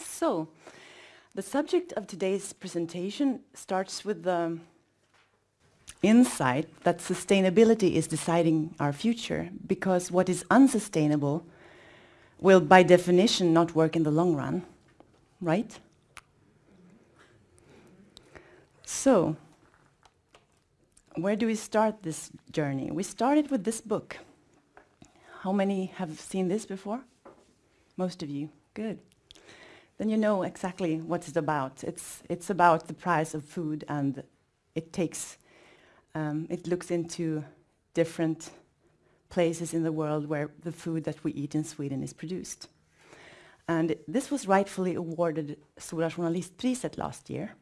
So, the subject of today's presentation starts with the insight that sustainability is deciding our future because what is unsustainable will by definition not work in the long run, right? So, where do we start this journey? We started with this book. How many have seen this before? Most of you. Good. Then you know exactly what it's about. It's, it's about the price of food and it takes, um, it looks into different places in the world where the food that we eat in Sweden is produced. And this was rightfully awarded Stora Journalistpriset last year,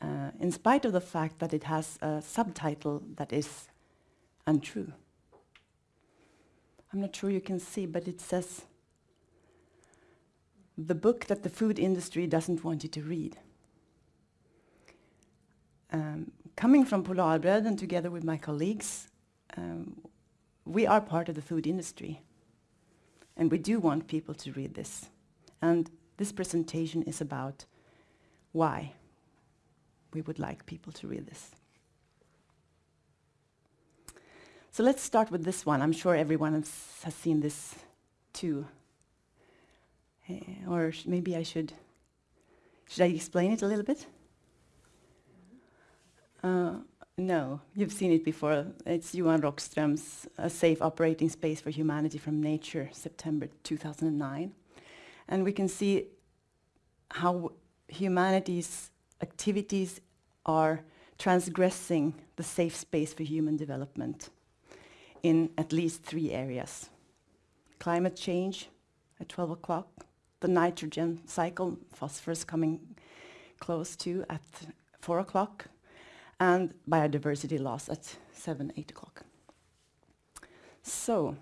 uh, in spite of the fact that it has a subtitle that is untrue. I'm not sure you can see, but it says, the book that the food industry doesn't want you to read. Um, coming from Polarbröd and together with my colleagues, um, we are part of the food industry. And we do want people to read this. And this presentation is about why we would like people to read this. So let's start with this one. I'm sure everyone has, has seen this too. Uh, or maybe I should, should I explain it a little bit? Uh, no, you've seen it before. It's Johan Rockström's A Safe Operating Space for Humanity from Nature, September 2009. And we can see how humanity's activities are transgressing the safe space for human development in at least three areas. Climate change at 12 o'clock, the nitrogen cycle, phosphorus coming close to at 4 o'clock, and biodiversity loss at 7, 8 o'clock. So,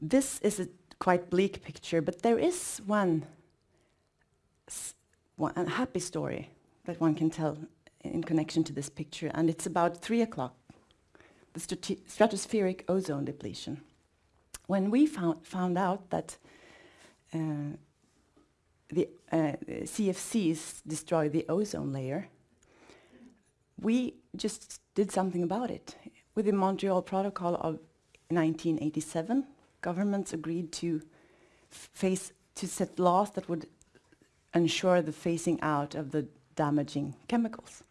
this is a quite bleak picture, but there is one, one a happy story that one can tell in connection to this picture, and it's about 3 o'clock, the stratospheric ozone depletion. When we found, found out that uh, the uh, CFCs destroy the ozone layer, we just did something about it. With the Montreal Protocol of 1987, governments agreed to face to set laws that would ensure the phasing out of the damaging chemicals.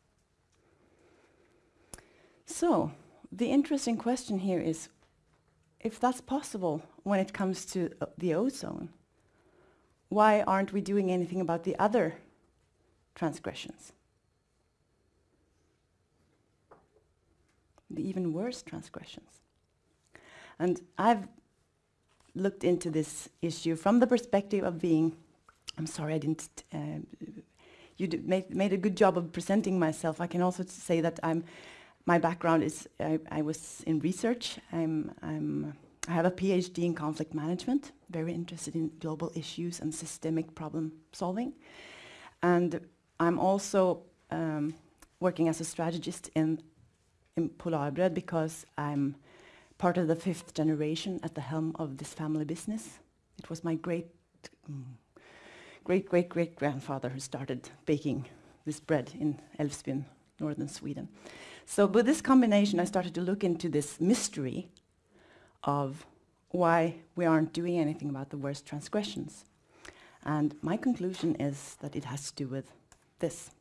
So, the interesting question here is, if that's possible when it comes to uh, the ozone, why aren't we doing anything about the other transgressions? the even worse transgressions. And I've looked into this issue from the perspective of being, I'm sorry I didn't, uh, you made, made a good job of presenting myself. I can also say that I'm, my background is, I, I was in research. I'm, I'm, I have a PhD in conflict management, very interested in global issues and systemic problem solving. And I'm also um, working as a strategist in in Polarbröd because I'm part of the fifth generation at the helm of this family business. It was my great, mm, great, great, great grandfather who started baking this bread in Älvsbyn, northern Sweden. So with this combination, I started to look into this mystery of why we aren't doing anything about the worst transgressions. And my conclusion is that it has to do with this.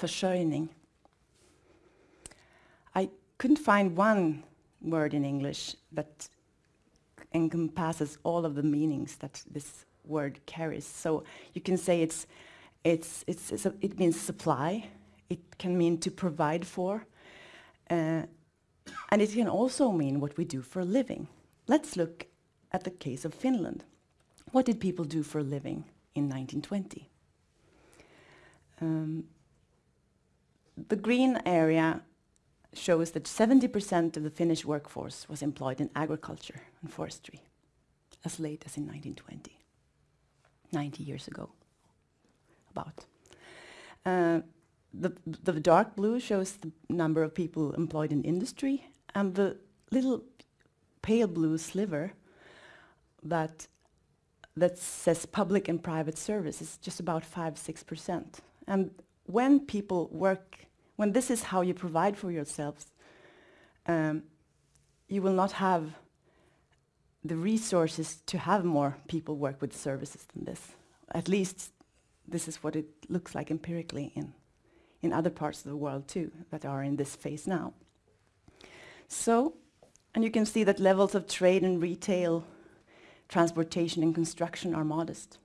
Försörjning I couldn't find one word in English that encompasses all of the meanings that this word carries. So you can say it's, it's, it's, it's a, it means supply, it can mean to provide for, uh, and it can also mean what we do for a living. Let's look at the case of Finland. What did people do for a living in 1920? Um, the green area shows that 70% of the Finnish workforce was employed in agriculture and forestry as late as in 1920, 90 years ago, about. Uh, the, the dark blue shows the number of people employed in industry, and the little pale blue sliver that that says public and private service is just about 5-6%. And when people work, when this is how you provide for yourselves, um, you will not have the resources to have more people work with services than this. At least this is what it looks like empirically in, in other parts of the world too that are in this phase now. So, and you can see that levels of trade and retail, transportation and construction are modest.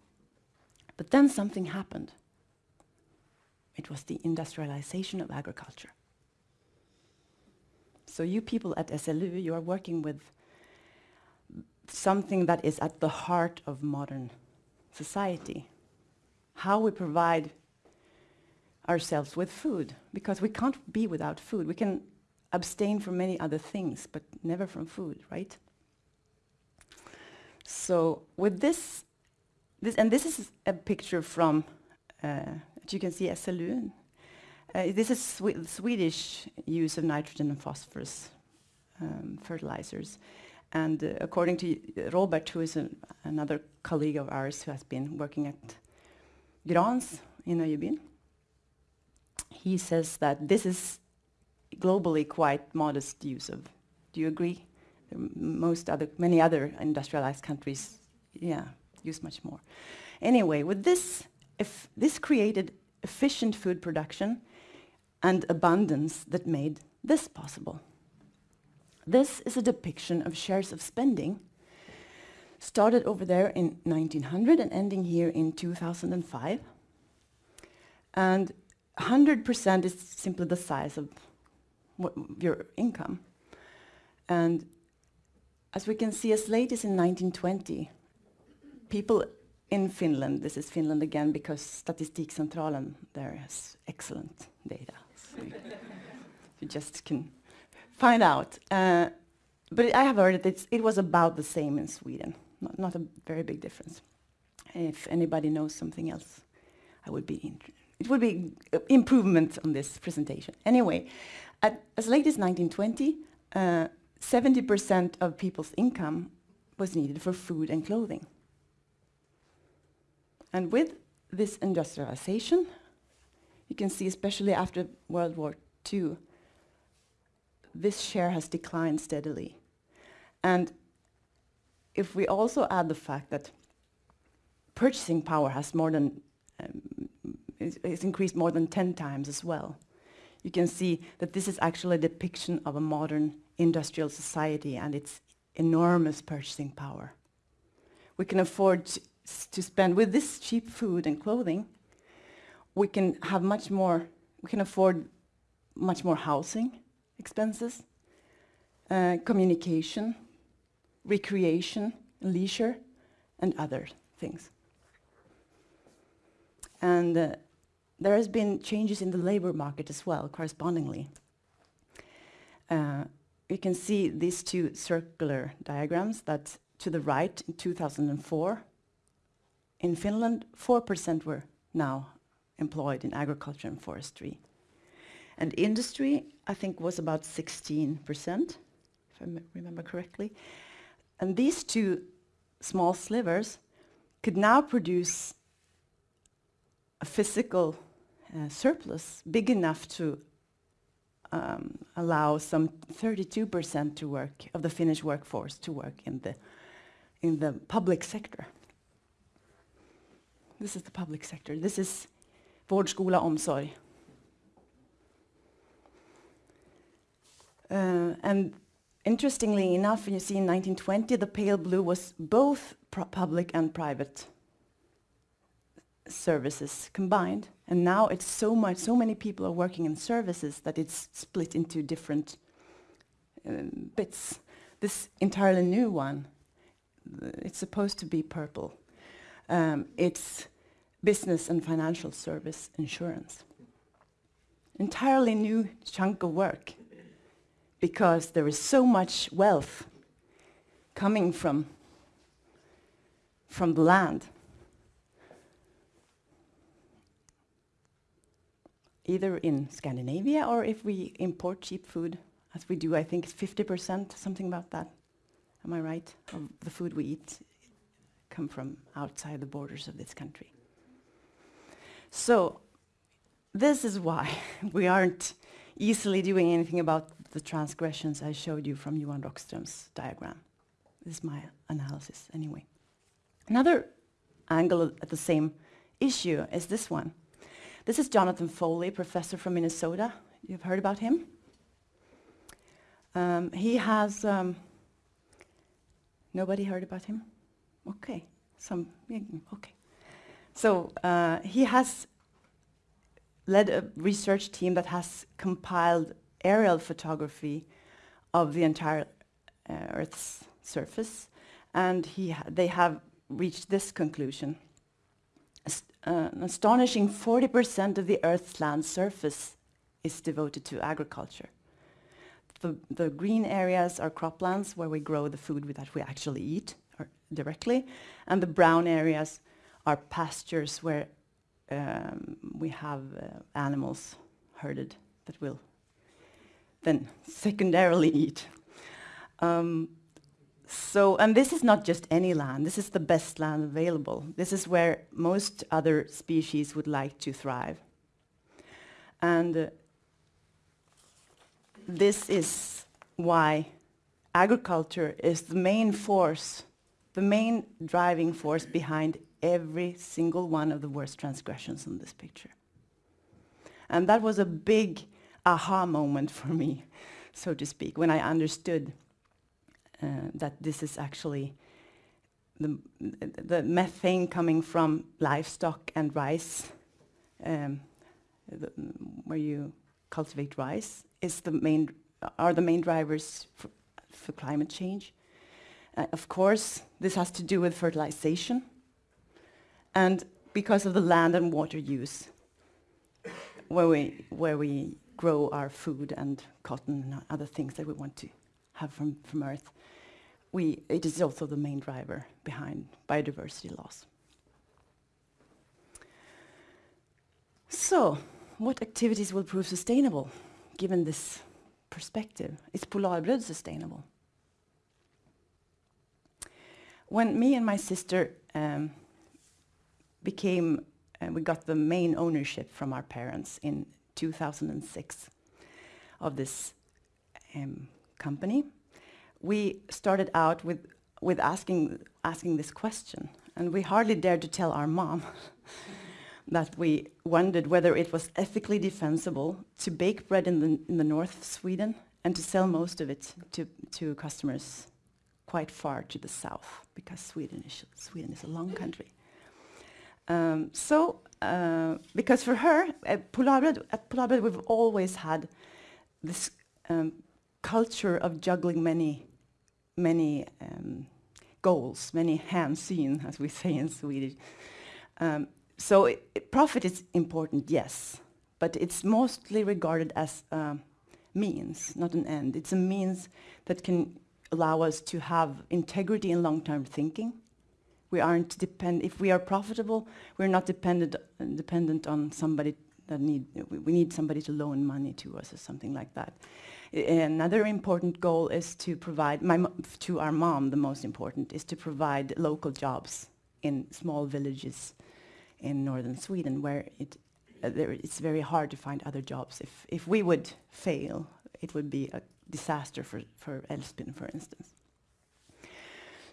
But then something happened. It was the industrialization of agriculture. So you people at SLU, you are working with something that is at the heart of modern society. How we provide ourselves with food, because we can't be without food. We can abstain from many other things, but never from food, right? So with this, this and this is a picture from, uh, you can see SLU. Uh, this is Swe Swedish use of nitrogen and phosphorus um, fertilizers. And uh, according to Robert, who is an, another colleague of ours who has been working at Grans in Öjebyn, he says that this is globally quite modest use of. Do you agree? Most other, many other industrialized countries, yeah, use much more. Anyway, with this, if this created efficient food production and abundance that made this possible. This is a depiction of shares of spending started over there in 1900 and ending here in 2005. And 100% is simply the size of your income. And as we can see, as late as in 1920, people in Finland, this is Finland again because Statistikcentralen there has excellent data. So you just can find out. Uh, but I have heard that it was about the same in Sweden, not, not, a very big difference. If anybody knows something else, I would be it would be improvement on this presentation. Anyway, at, as late as 1920, 70% uh, of people's income was needed for food and clothing. And with this industrialization, you can see especially after World War II, this share has declined steadily. And if we also add the fact that purchasing power has more than um, is increased more than 10 times as well, you can see that this is actually a depiction of a modern industrial society and its enormous purchasing power. We can afford to spend with this cheap food and clothing, we can have much more, we can afford much more housing, expenses, uh, communication, recreation, leisure, and other things. And uh, there has been changes in the labor market as well, correspondingly. Uh, you can see these two circular diagrams that to the right in 2004, in Finland, 4% were now employed in agriculture and forestry. And industry, I think, was about 16%, if I remember correctly. And these two small slivers could now produce a physical uh, surplus big enough to um, allow some 32% to work of the Finnish workforce to work in the in the public sector. This is the public sector. This is vård, skola, omsorg. Uh, and interestingly enough, you see in 1920, the pale blue was both public and private services combined. And now it's so much, so many people are working in services that it's split into different um, bits. This entirely new one, it's supposed to be purple. Um, it's business and financial service insurance. Entirely new chunk of work because there is so much wealth coming from, from the land. Either in Scandinavia or if we import cheap food, as we do, I think it's 50%, something about that. Am I right? Of the food we eat come from outside the borders of this country. So this is why we aren't easily doing anything about the transgressions I showed you from Johan Rockström's diagram. This is my analysis anyway. Another angle at the same issue is this one. This is Jonathan Foley, professor from Minnesota. You've heard about him? Um, he has, um, nobody heard about him? Okay, some, okay. So uh, he has led a research team that has compiled aerial photography of the entire uh, Earth's surface, and ha they have reached this conclusion. Uh, an astonishing 40% of the Earth's land surface is devoted to agriculture. The, the, green areas are croplands where we grow the food that we actually eat directly, and the brown areas are pastures where um, we have uh, animals herded that will then secondarily eat. Um, so, and this is not just any land, this is the best land available. This is where most other species would like to thrive. And uh, this is why agriculture is the main force, the main driving force behind every single one of the worst transgressions in this picture. And that was a big aha moment for me, so to speak, when I understood that this is actually the, the methane coming from livestock and rice, um, the, where you cultivate rice, is the main, are the main drivers for, for climate change. Uh, of course, this has to do with fertilization, and because of the land and water use, where we, where we grow our food and cotton and other things that we want to have from, from Earth, we, it is also the main driver behind biodiversity loss. So, what activities will prove sustainable, given this perspective? Is Polarbröd sustainable? When me and my sister um, became, uh, we got the main ownership from our parents in 2006 of this um, company. We started out with, with asking, asking this question, and we hardly dared to tell our mom that we wondered whether it was ethically defensible to bake bread in the, in the north of Sweden and to sell most of it to, to customers quite far to the south, because Sweden is, Sweden is a long country. Um, so, uh, because for her, at Polarbröd, at Polarbröd we've always had this um, culture of juggling many, many um, goals, many hänsyn, as we say in Swedish. Um, so it, it profit is important, yes, but it's mostly regarded as a means, not an end. It's a means that can allow us to have integrity and long-term thinking, we aren't depend. If we are profitable, we're not dependent dependent on somebody that need. We need somebody to loan money to us or something like that. Another important goal is to provide my to our mom. The most important is to provide local jobs in small villages in northern Sweden, where it uh, there, it's very hard to find other jobs. If if we would fail, it would be a disaster for for Älvsbyn, for instance.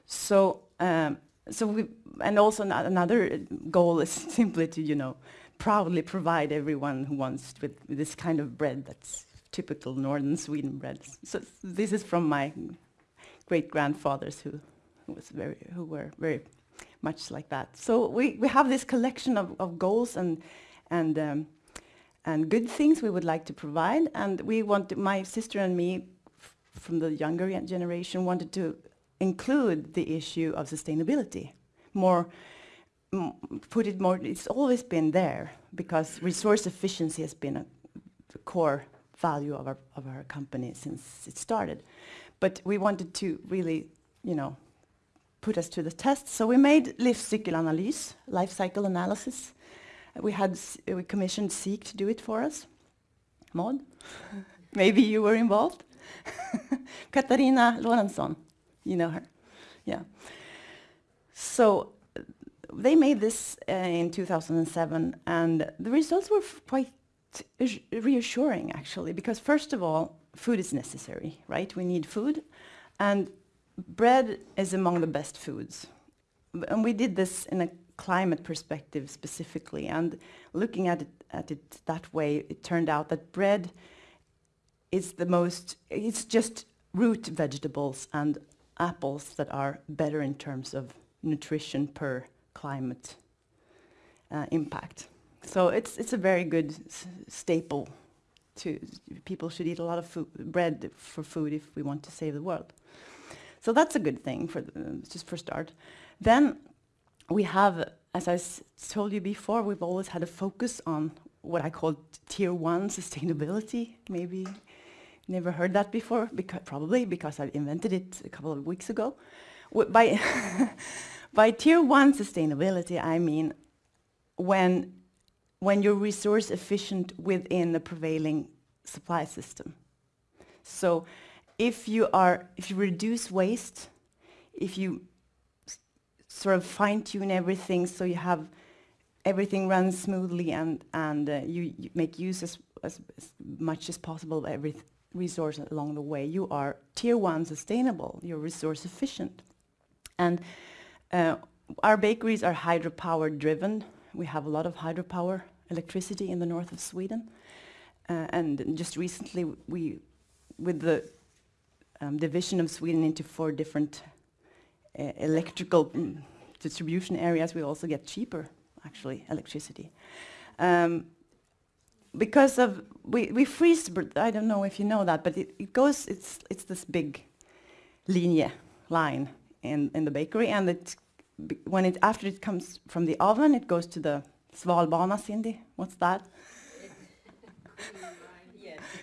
So. Um, so we, and also another goal is simply to, you know, proudly provide everyone who wants with this kind of bread that's typical northern Sweden bread. So this is from my great-grandfathers who, who, was very, who were very much like that. So we, we have this collection of, of goals and, and, um, and good things we would like to provide. And we want, to, my sister and me, from the younger generation, wanted to include the issue of sustainability more put it more it's always been there because resource efficiency has been a core value of our of our company since it started. But we wanted to really you know put us to the test. So we made livscykelanalys life cycle analysis. We had we commissioned SIK to do it for us. Maud maybe you were involved. Katarina Lorentzon you know her. Yeah. So they made this uh, in 2007, and the results were quite reassuring, actually, because first of all, food is necessary, right? We need food, and bread is among the best foods. And we did this in a climate perspective specifically, and looking at it, at it that way, it turned out that bread is the most, it's just root vegetables and apples that are better in terms of nutrition per climate uh, impact. So it's, it's a very good staple to, people should eat a lot of food, bread for food if we want to save the world. So that's a good thing for the, just for start. Then we have, as I told you before, we've always had a focus on what I call tier one sustainability. Maybe never heard that before, because probably because I invented it a couple of weeks ago. by, by tier one sustainability, I mean when, when you're resource efficient within the prevailing supply system. So if you are, if you reduce waste, if you sort of fine tune everything so you have everything runs smoothly and, and uh, you, you, make use as, as, as, much as possible of every resource along the way. You are tier one sustainable, you're resource efficient. And uh, our bakeries are hydropower driven. We have a lot of hydropower electricity in the north of Sweden. Uh, and just recently, we, with the um, division of Sweden into four different uh, electrical mm, distribution areas, we also get cheaper, actually, electricity. Um, because of, we, we freeze, I don't know if you know that, but it, it goes, it's, it's this big linear line in, in the bakery, and it, when it, after it comes from the oven, it goes to the Svalbana, Cindy, what's that?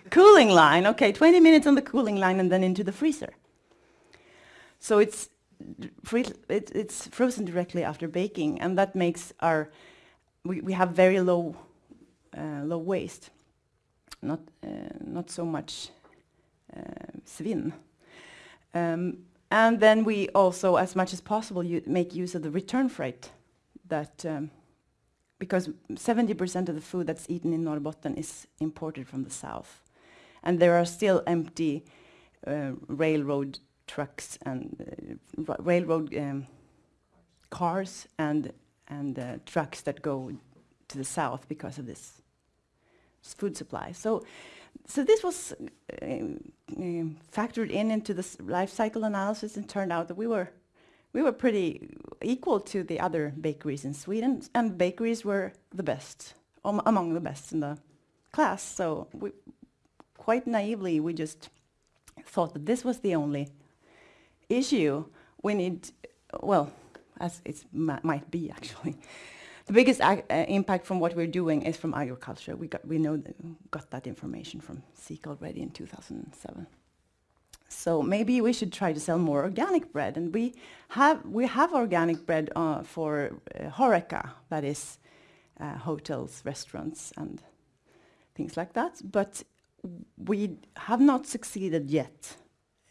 cooling line, okay, 20 minutes on the cooling line and then into the freezer. So it's it, it's frozen directly after baking, and that makes our we, we have very low uh, low waste, not uh, not so much uh, svinn. Um, and then we also, as much as possible, make use of the return freight that um, because 70% of the food that's eaten in Norrbotten is imported from the south. And there are still empty uh, railroad trucks and uh, railroad um, cars and and uh, trucks that go to the south because of this food supply. So, so this was uh, um, factored in into this life cycle analysis, and turned out that we were we were pretty equal to the other bakeries in Sweden, and bakeries were the best um, among the best in the class. So, we, quite naively, we just thought that this was the only issue, we need, well, as it might be actually, the biggest uh, impact from what we're doing is from agriculture. We got, we know that got that information from SIKA already in 2007. So maybe we should try to sell more organic bread. And we have, we have organic bread uh, for uh, Horeca, that is uh, hotels, restaurants, and things like that. But we have not succeeded yet.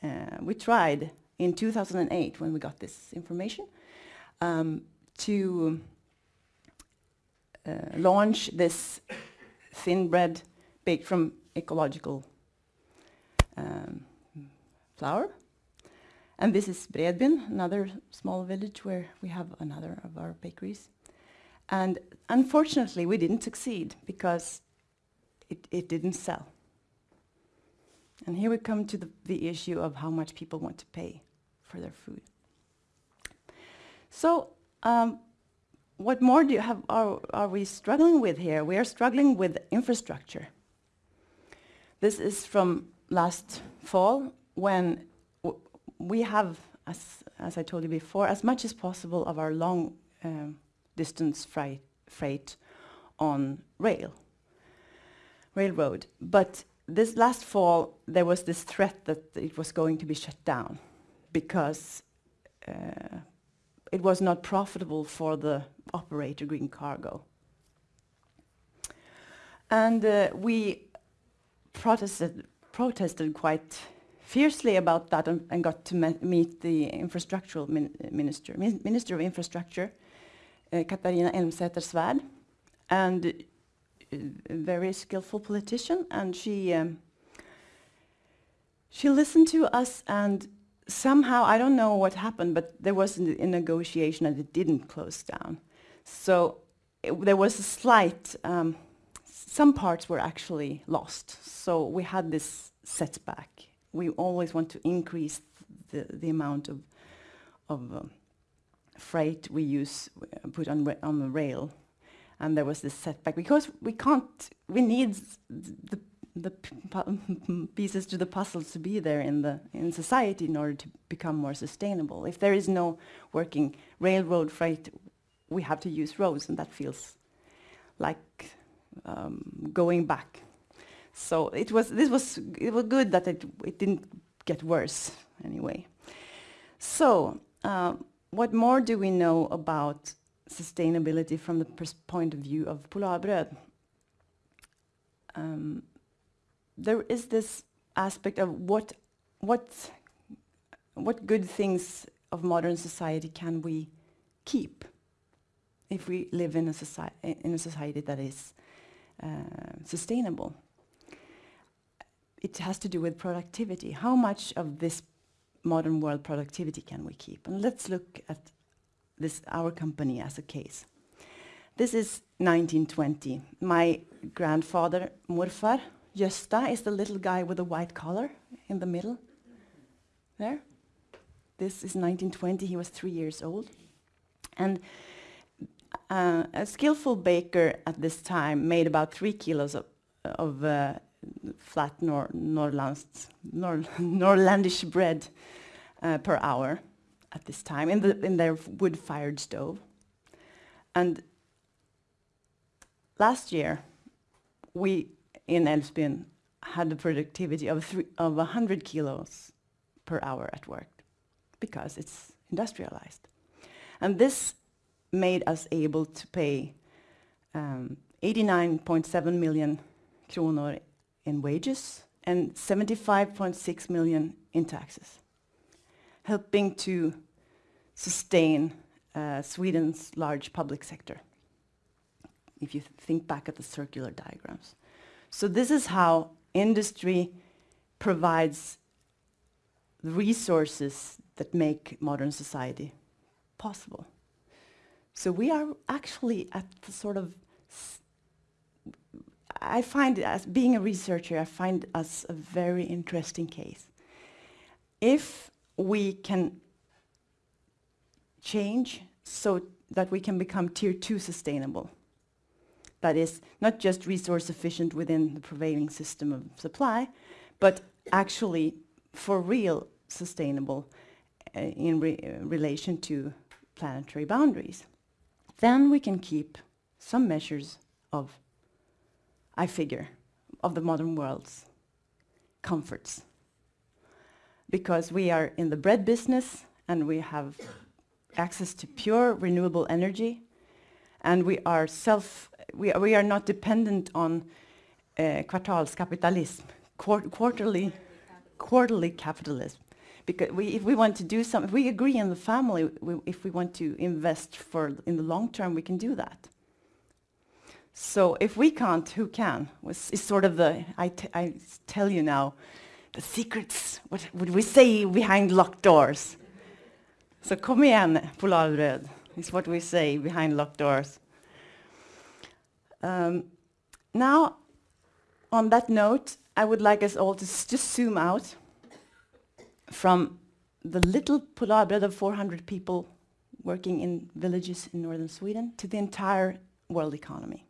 Uh, we tried in 2008 when we got this information um, to uh, launch this thin bread baked from ecological um, flour. And this is Bredbyn, another small village where we have another of our bakeries. And unfortunately, we didn't succeed because it, it didn't sell. And here we come to the, the issue of how much people want to pay for their food. So um, what more do you have, are, are we struggling with here? We are struggling with infrastructure. This is from last fall when we have, as, as I told you before, as much as possible of our long um, distance freight, freight on rail, railroad. But this last fall, there was this threat that it was going to be shut down because uh, it was not profitable for the operator Green Cargo. And uh, we protested, protested quite fiercely about that and, and got to meet the infrastructural min minister, min Minister of Infrastructure, uh, Catharina Elmsäter-Svärd, and a very skillful politician, and she um, she listened to us and somehow, I don't know what happened, but there was a, negotiation and it didn't close down. So it, there was a slight, um, some parts were actually lost. So we had this setback we always want to increase the, the amount of, of um, freight we use, uh, put on, on the rail. And there was this setback because we can't, we need the, the pieces to the puzzle to be there in, the, in society in order to become more sustainable. If there is no working railroad freight, we have to use roads and that feels like um, going back so it was, this was, it was good that it, it didn't get worse anyway. So uh, what more do we know about sustainability from the point of view of Polarbröd? Um, there is this aspect of what, what, what good things of modern society can we keep if we live in a, soci in a society that is uh, sustainable it has to do with productivity. How much of this modern world productivity can we keep? And let's look at this, our company as a case. This is 1920. My grandfather, Morfar, Gösta, is the little guy with the white collar in the middle. There. This is 1920. He was three years old. And uh, a skillful baker at this time made about three kilos of, of uh, flat nor Norlands, nor Norlandish bread uh, per hour at this time in, the, in their wood-fired stove. And last year, we in Älvsbyn had a productivity of, three, of 100 kilos per hour at work because it's industrialized. And this made us able to pay 89.7 um, million kronor in wages and 75.6 million in taxes, helping to sustain uh, Sweden's large public sector, if you th think back at the circular diagrams. So this is how industry provides the resources that make modern society possible. So we are actually at the sort of I find, as being a researcher, I find us a very interesting case. If we can change so that we can become tier two sustainable, that is not just resource efficient within the prevailing system of supply, but actually for real sustainable uh, in re uh, relation to planetary boundaries. Then we can keep some measures of I figure, of the modern world's comforts. Because we are in the bread business and we have access to pure renewable energy and we are self, we, we are not dependent on uh, kvartalskapitalism, quar quarterly, quarterly capitalism. Because we, if we want to do something, if we agree in the family, we, if we want to invest for in the long term, we can do that. So if we can't, who can? It's sort of the, I, I tell you now, the secrets, what would we say behind locked doors? So kom igen, Polarbröd, is what we say behind locked doors. Um, now, on that note, I would like us all to just zoom out from the little Polarbröd of 400 people working in villages in northern Sweden to the entire world economy.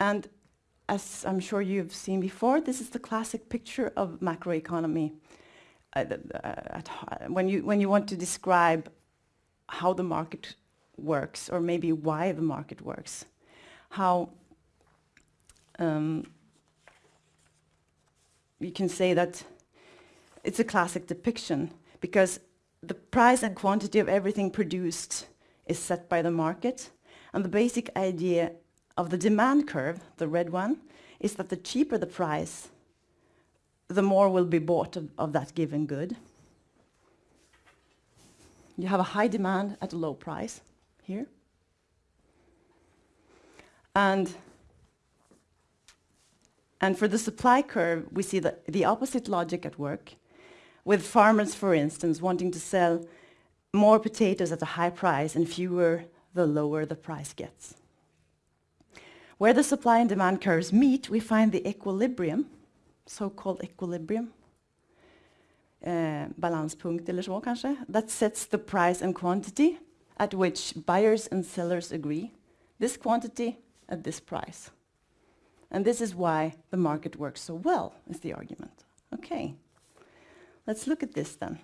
And as I'm sure you've seen before, this is the classic picture of macroeconomy. Uh, uh, when, you, when you want to describe how the market works, or maybe why the market works, how um, you can say that it's a classic depiction because the price and quantity of everything produced is set by the market and the basic idea of the demand curve, the red one, is that the cheaper the price the more will be bought of, of that given good. You have a high demand at a low price here. And, and for the supply curve, we see the, the opposite logic at work, with farmers, for instance, wanting to sell more potatoes at a high price and fewer the lower the price gets. Where the supply and demand curves meet, we find the equilibrium, so-called equilibrium, uh, eller så kanske, that sets the price and quantity at which buyers and sellers agree. This quantity at this price. And this is why the market works so well, is the argument. Okay, let's look at this then.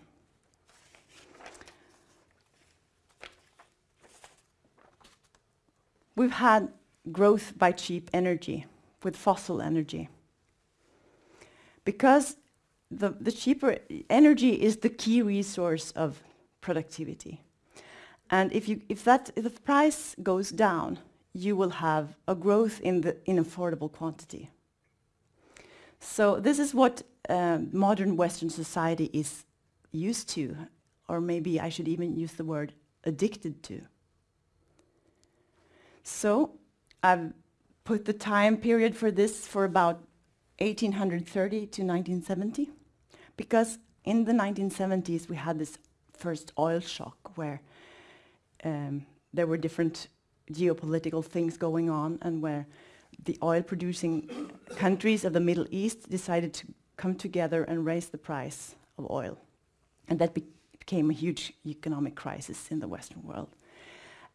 We've had growth by cheap energy, with fossil energy. Because the, the cheaper energy is the key resource of productivity. And if, you, if, that, if the price goes down, you will have a growth in, the, in affordable quantity. So this is what uh, modern Western society is used to, or maybe I should even use the word addicted to. So I've put the time period for this for about 1830 to 1970, because in the 1970s we had this first oil shock where um, there were different geopolitical things going on and where the oil producing countries of the Middle East decided to come together and raise the price of oil. And that be became a huge economic crisis in the Western world.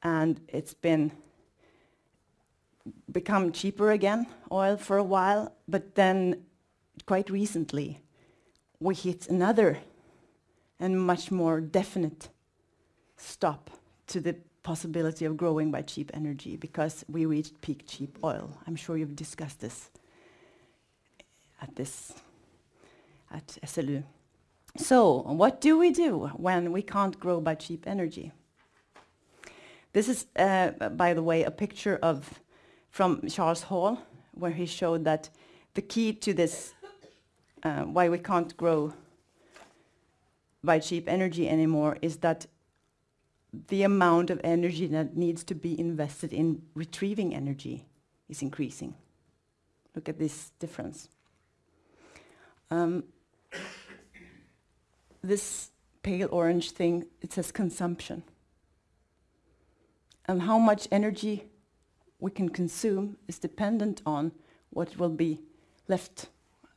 And it's been become cheaper again, oil for a while, but then quite recently we hit another and much more definite stop to the possibility of growing by cheap energy because we reached peak cheap oil. I'm sure you've discussed this at this at SLU. So what do we do when we can't grow by cheap energy? This is, uh, by the way, a picture of from Charles Hall, where he showed that the key to this, uh, why we can't grow by cheap energy anymore, is that the amount of energy that needs to be invested in retrieving energy is increasing. Look at this difference. Um, this pale orange thing, it says consumption. And how much energy we can consume is dependent on what will be left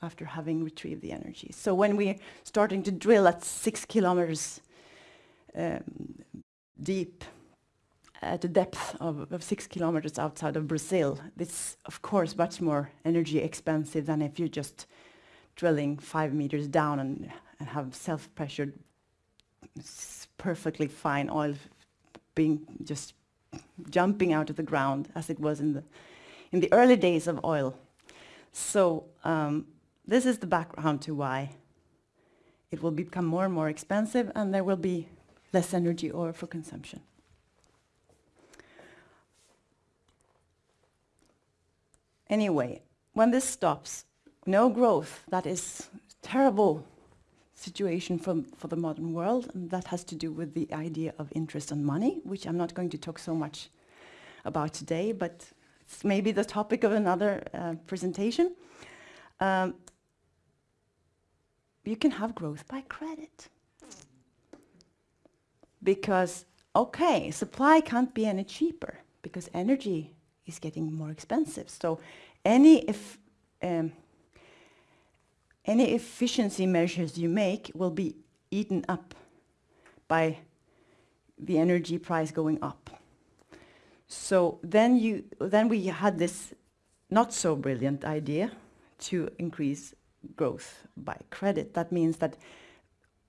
after having retrieved the energy. So when we're starting to drill at six kilometers um, deep at a depth of, of, six kilometers outside of Brazil. It's, of course, much more energy expensive than if you're just drilling five meters down and, and have self-pressured, perfectly fine oil being just jumping out of the ground as it was in the, in the early days of oil. So um, this is the background to why it will become more and more expensive and there will be less energy or for consumption. Anyway, when this stops, no growth, that is terrible situation for, for the modern world, and that has to do with the idea of interest and money, which I'm not going to talk so much about today, but it's maybe the topic of another uh, presentation. Um, you can have growth by credit because, okay, supply can't be any cheaper because energy is getting more expensive. So any if um, any efficiency measures you make will be eaten up by the energy price going up. So then you then we had this not so brilliant idea to increase growth by credit. That means that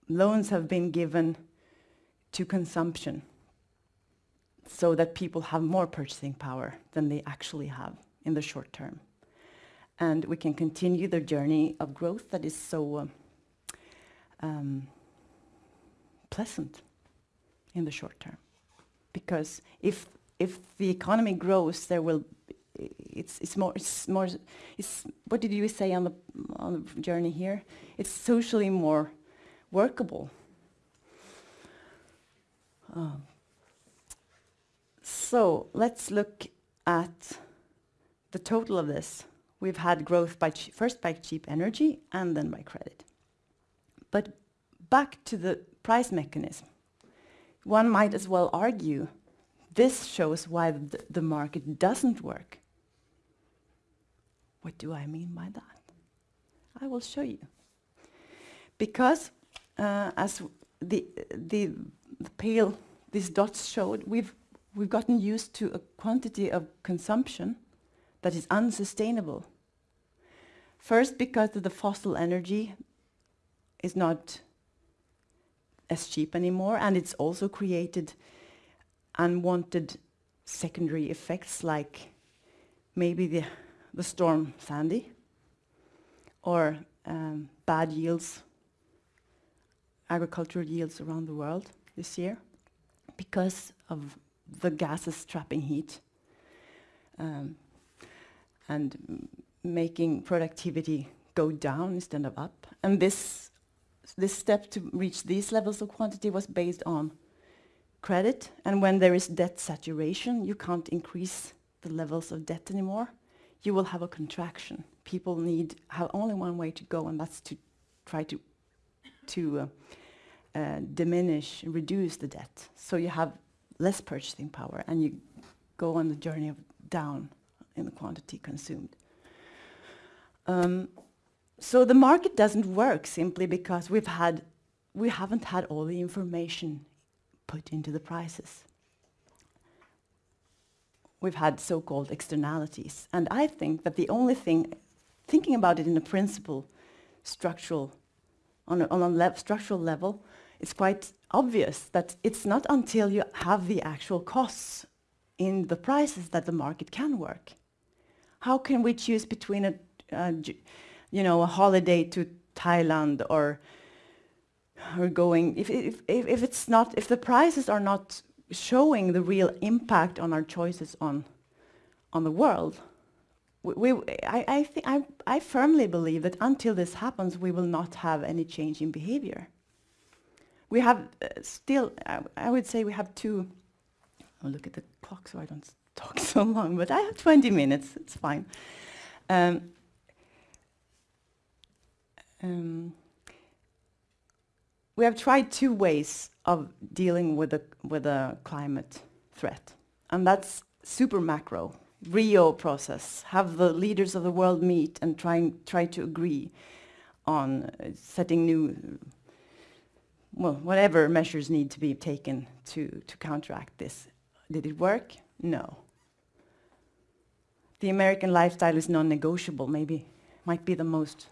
loans have been given to consumption so that people have more purchasing power than they actually have in the short term. And we can continue the journey of growth that is so um, um, pleasant in the short term. Because if, if the economy grows, there will it's it's more it's more it's what did you say on the on the journey here? It's socially more workable. Um, so let's look at the total of this. We've had growth by first by cheap energy and then by credit. But back to the price mechanism. One might as well argue this shows why the, the market doesn't work. What do I mean by that? I will show you. Because uh, as the, the, the pale, these dots showed, we've, we've gotten used to a quantity of consumption that is unsustainable. First, because the fossil energy is not as cheap anymore, and it's also created unwanted secondary effects like maybe the, the storm Sandy or um, bad yields, agricultural yields around the world this year because of the gases trapping heat um, and making productivity go down instead of up. And this, this step to reach these levels of quantity was based on credit. And when there is debt saturation, you can't increase the levels of debt anymore. You will have a contraction. People need have only one way to go, and that's to try to to uh, uh, diminish, reduce the debt. So you have less purchasing power, and you go on the journey of down in the quantity consumed. Um, so the market doesn't work simply because we've had, we haven't had all the information put into the prices. We've had so-called externalities. And I think that the only thing, thinking about it in a principle, structural, on a, on a le structural level, it's quite obvious that it's not until you have the actual costs in the prices that the market can work. How can we choose between a, a you know, a holiday to Thailand or or going if, if if it's not if the prices are not showing the real impact on our choices on on the world we, I, I think I, I firmly believe that until this happens we will not have any change in behavior. We have uh, still I, I would say we have two I'll look at the clock so I don't talk so long but I have 20 minutes it's fine. Um, um, we have tried two ways of dealing with a, with a climate threat, and that's super macro, Rio process, have the leaders of the world meet and try, try to agree on uh, setting new, well, whatever measures need to be taken to, to counteract this. Did it work? No. The American lifestyle is non-negotiable, maybe, might be the most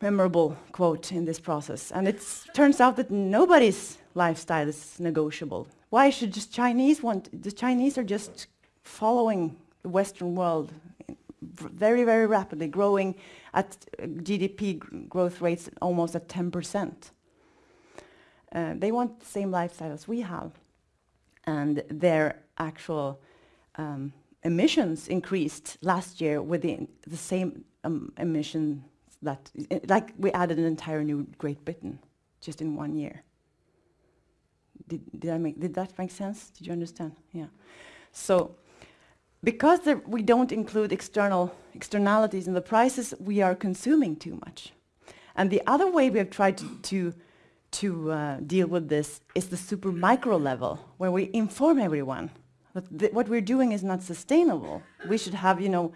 memorable quote in this process. And it turns out that nobody's lifestyle is negotiable. Why should just Chinese want, the Chinese are just following the Western world very, very rapidly, growing at GDP growth rates almost at 10%. Uh, they want the same lifestyle as we have. And their actual um, emissions increased last year with the, the same um, emission that, like we added an entire new Great Britain just in one year. Did, did, I make, did that make sense? Did you understand? Yeah. So because we don't include external externalities in the prices, we are consuming too much. And the other way we have tried to, to, to uh, deal with this is the super micro level, where we inform everyone that what we're doing is not sustainable. We should have, you know,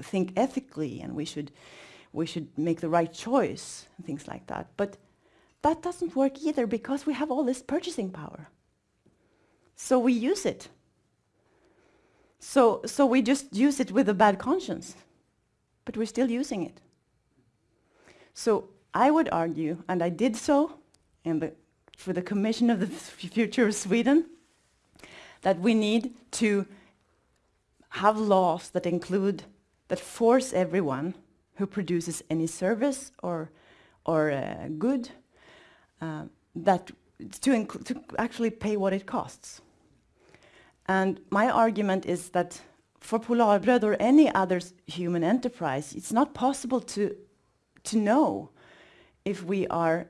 think ethically, and we should we should make the right choice and things like that. But that doesn't work either because we have all this purchasing power. So we use it. So, so we just use it with a bad conscience, but we're still using it. So I would argue, and I did so in the, for the Commission of the Future of Sweden, that we need to have laws that include, that force everyone who produces any service or, or uh, good uh, that to, to actually pay what it costs. And my argument is that for Polarbröd or any other human enterprise, it's not possible to, to know if we are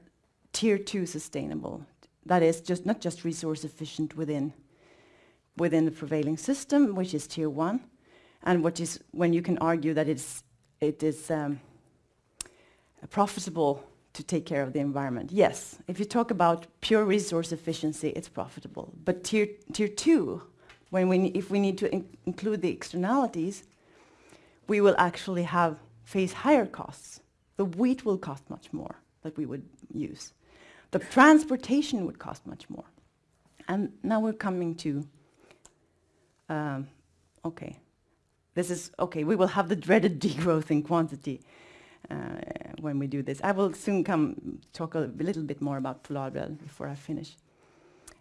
tier two sustainable. That is just not just resource efficient within, within the prevailing system, which is tier one, and which is when you can argue that it's, it is um, profitable to take care of the environment. Yes, if you talk about pure resource efficiency, it's profitable. But tier, tier two, when we, if we need to in include the externalities, we will actually have face higher costs. The wheat will cost much more that we would use. The transportation would cost much more. And now we're coming to, um, okay, this is, okay, we will have the dreaded degrowth in quantity uh, when we do this. I will soon come talk a little bit more about Polarbröd before I finish.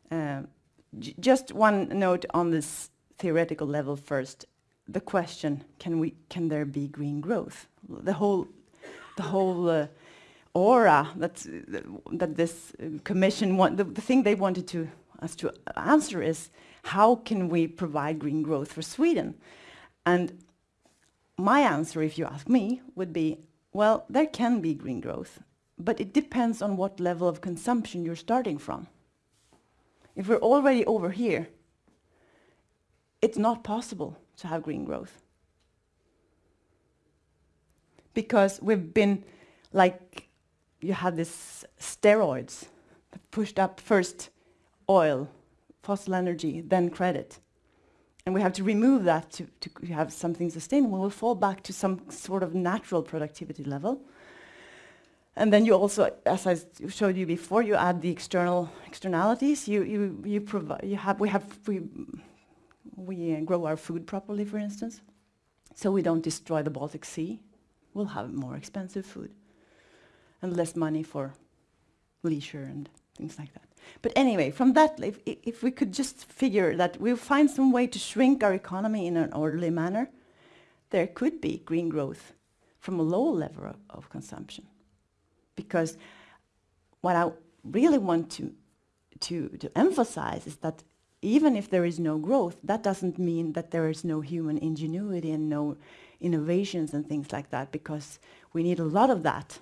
Uh, just one note on this theoretical level first. The question, can, we, can there be green growth? The whole, the whole uh, aura that, that this commission, want, the, the thing they wanted to, us to answer is, how can we provide green growth for Sweden? And my answer, if you ask me, would be, well, there can be green growth, but it depends on what level of consumption you're starting from. If we're already over here, it's not possible to have green growth. Because we've been like, you have this steroids that pushed up first oil, fossil energy, then credit. And we have to remove that to, to have something sustainable. We'll fall back to some sort of natural productivity level. And then you also, as I showed you before, you add the external externalities. You you you provide. You have we have we we grow our food properly, for instance, so we don't destroy the Baltic Sea. We'll have more expensive food and less money for leisure and things like that. But anyway, from that, if, if we could just figure that we'll find some way to shrink our economy in an orderly manner, there could be green growth from a low level of, of consumption. Because what I really want to, to, to emphasize is that even if there is no growth, that doesn't mean that there is no human ingenuity and no innovations and things like that, because we need a lot of that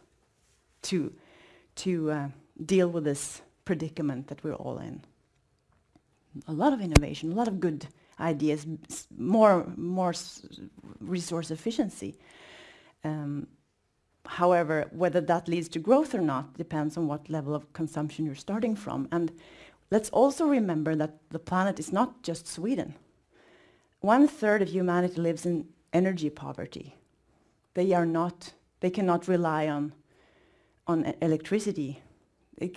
to, to uh, deal with this predicament that we're all in. A lot of innovation, a lot of good ideas, more, more resource efficiency. Um, however, whether that leads to growth or not depends on what level of consumption you're starting from. And let's also remember that the planet is not just Sweden. One third of humanity lives in energy poverty. They are not, they cannot rely on, on electricity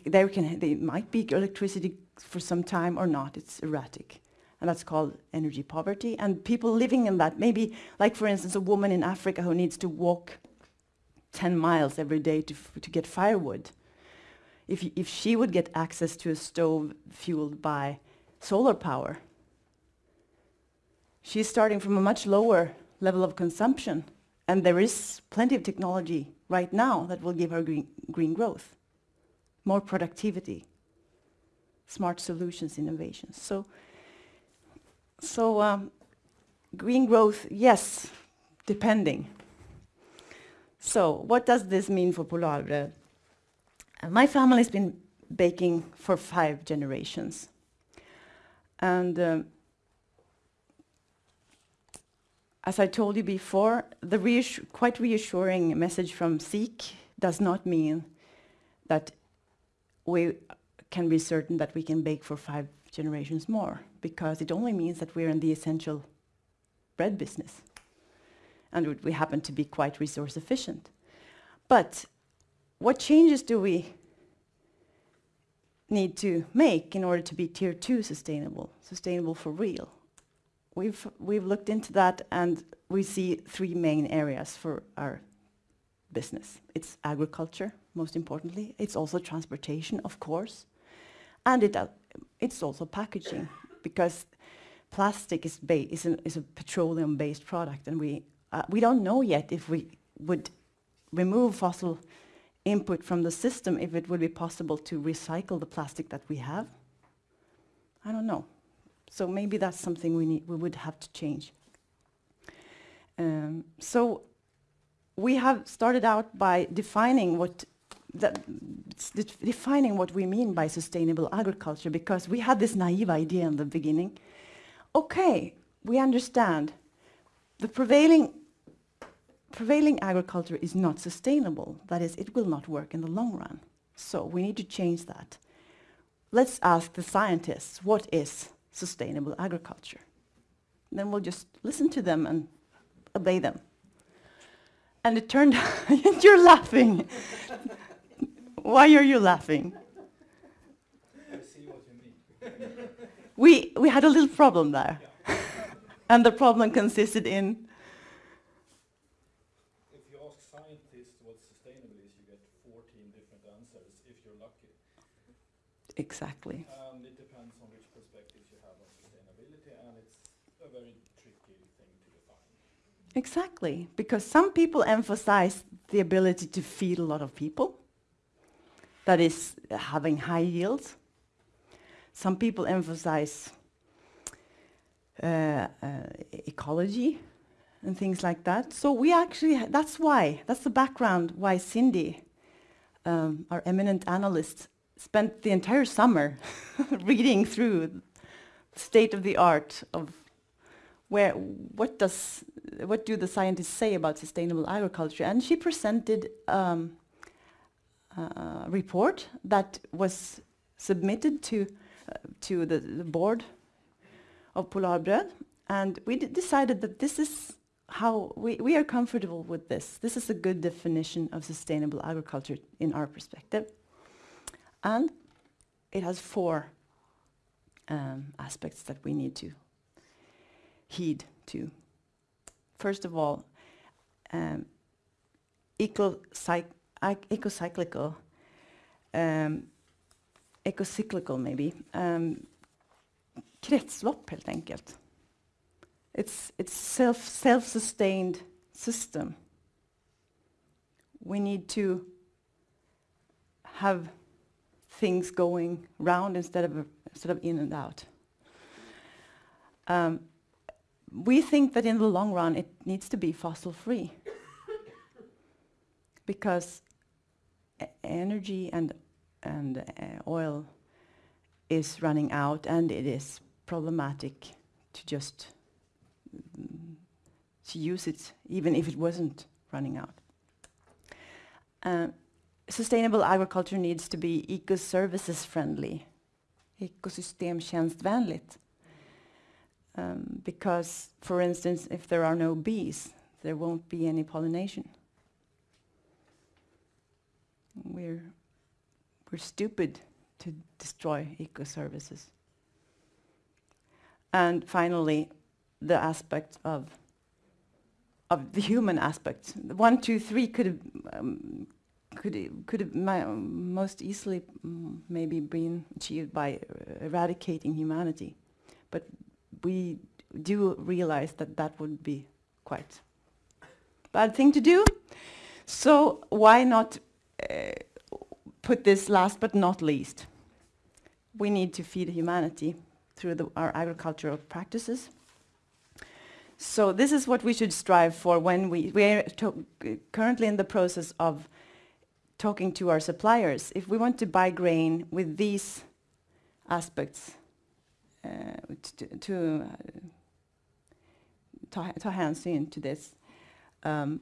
there can they might be electricity for some time or not. It's erratic. And that's called energy poverty. And people living in that, maybe like for instance a woman in Africa who needs to walk 10 miles every day to, to get firewood. If, if she would get access to a stove fueled by solar power, she's starting from a much lower level of consumption. And there is plenty of technology right now that will give her green, green growth more productivity, smart solutions, innovations. So, so um, green growth, yes, depending. So what does this mean for Polarbröd? Uh, my family's been baking for five generations. And um, as I told you before, the reassu quite reassuring message from SIK does not mean that we can be certain that we can bake for five generations more because it only means that we're in the essential bread business and we happen to be quite resource efficient. But what changes do we need to make in order to be tier two sustainable, sustainable for real? We've, we've looked into that and we see three main areas for our business. It's agriculture, most importantly. It's also transportation, of course. And it, uh, it's also packaging, because plastic is, is, an, is a petroleum-based product, and we, uh, we don't know yet if we would remove fossil input from the system, if it would be possible to recycle the plastic that we have. I don't know. So maybe that's something we, need, we would have to change. Um, so we have started out by defining what defining what we mean by sustainable agriculture because we had this naive idea in the beginning. Okay, we understand the prevailing prevailing agriculture is not sustainable. That is, it will not work in the long run. So we need to change that. Let's ask the scientists, what is sustainable agriculture? Then we'll just listen to them and obey them. And it turned out, you're laughing. Why are you laughing? We, we had a little problem there. Yeah. and the problem consisted in you ask scientists what sustainable is, you get 14 different answers if you're lucky. exactly. And it depends on which perspectives you have on sustainability, and it's a very tricky thing to define. Exactly, because some people emphasize the ability to feed a lot of people, that is, having high yields. Some people emphasize uh, uh, ecology and things like that. So we actually, that's why, that's the background why Cindy, um, our eminent analyst, spent the entire summer reading through the state of the art of where what does what do the scientists say about sustainable agriculture and she presented um, a report that was submitted to uh, to the, the board of Polarbröd and we decided that this is how we, we are comfortable with this this is a good definition of sustainable agriculture in our perspective and it has four um, aspects that we need to heed to. First of all, um, ecocyc- ic- ecocyclical, um, ecocyclical maybe, um, kretslopp helt enkelt. It's it's self self-sustained system. We need to have things going round instead of instead of in and out. Um, we think that in the long run it needs to be fossil free because energy and and uh, oil is running out and it is problematic to just to use it even if it wasn't running out. Uh, sustainable agriculture needs to be eco-services friendly, ekosystemtjänstvänligt. Um, because, for instance, if there are no bees, there won't be any pollination. We're, we're stupid to destroy eco-services. And finally, the aspect of, of the human aspect. One, two, three could have, um, could, could most easily mm, maybe been achieved by eradicating humanity. But we do realize that that would be quite bad thing to do. So why not uh, put this last but not least? We need to feed humanity through the, our agricultural practices. So this is what we should strive for when we we are currently in the process of talking to our suppliers. If we want to buy grain with these aspects uh, to, to uh, hänsyn to this. Um,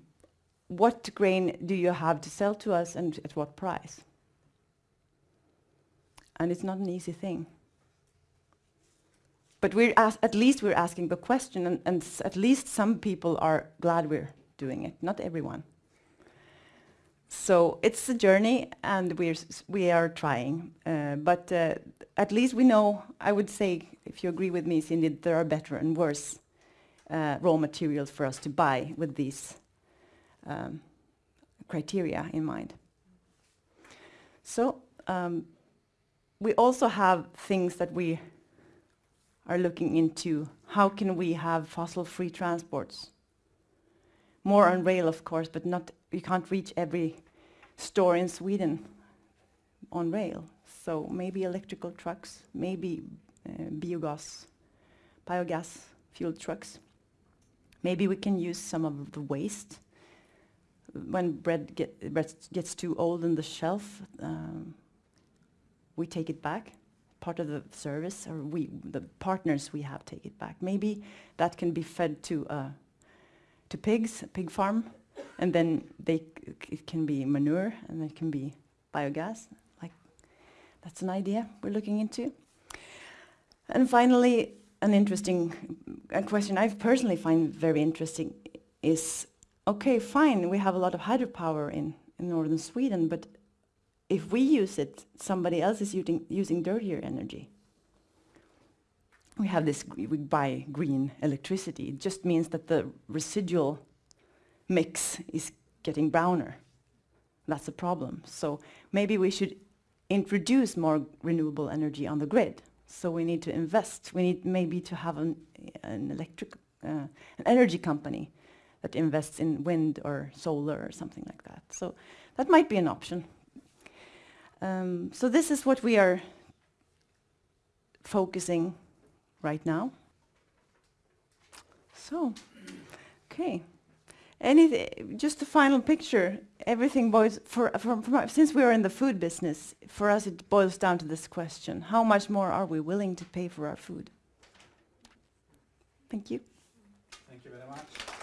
what grain do you have to sell to us and at what price? And it's not an easy thing. But we're at least we're asking the question, and, and at least some people are glad we're doing it. Not everyone. So it's a journey, and we're we are trying. Uh, but uh, at least we know. I would say, if you agree with me, Cindy, there are better and worse uh, raw materials for us to buy with these um, criteria in mind. So um, we also have things that we are looking into. How can we have fossil-free transports? More on rail, of course, but not. You can't reach every store in Sweden on rail. So maybe electrical trucks, maybe uh, biogas, biogas fuel trucks. Maybe we can use some of the waste. When bread, get, bread gets too old on the shelf, um, we take it back. Part of the service, or we, the partners we have, take it back. Maybe that can be fed to uh, to pigs, pig farm, and then they it can be manure, and it can be biogas. Like that's an idea we're looking into. And finally, an interesting a question I personally find very interesting is okay, fine, we have a lot of hydropower in, in northern Sweden, but if we use it, somebody else is using, using dirtier energy. We have this, we buy green electricity. It just means that the residual mix is getting browner. That's a problem. So maybe we should introduce more renewable energy on the grid. So we need to invest. We need maybe to have an, an electric, uh, an energy company that invests in wind or solar or something like that. So that might be an option. Um, so this is what we are focusing right now. So, okay. Anything, just a final picture. Everything boils for, from, from since we are in the food business. For us, it boils down to this question: How much more are we willing to pay for our food? Thank you. Thank you very much.